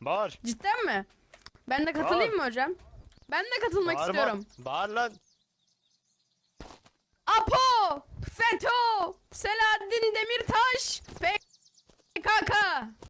Bağır. Cidden mi? Ben de katılayım mı hocam? Ben de katılmak Bağırma. istiyorum. Bağır lan. Apo! FETÖ! Selahattin Demirtaş! PKK!